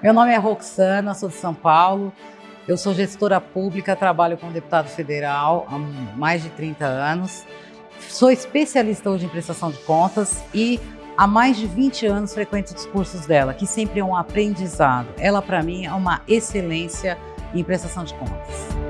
Meu nome é Roxana, sou de São Paulo. Eu sou gestora pública, trabalho com deputado federal há mais de 30 anos. Sou especialista hoje em prestação de contas e há mais de 20 anos frequento os cursos dela, que sempre é um aprendizado. Ela, para mim, é uma excelência em prestação de contas.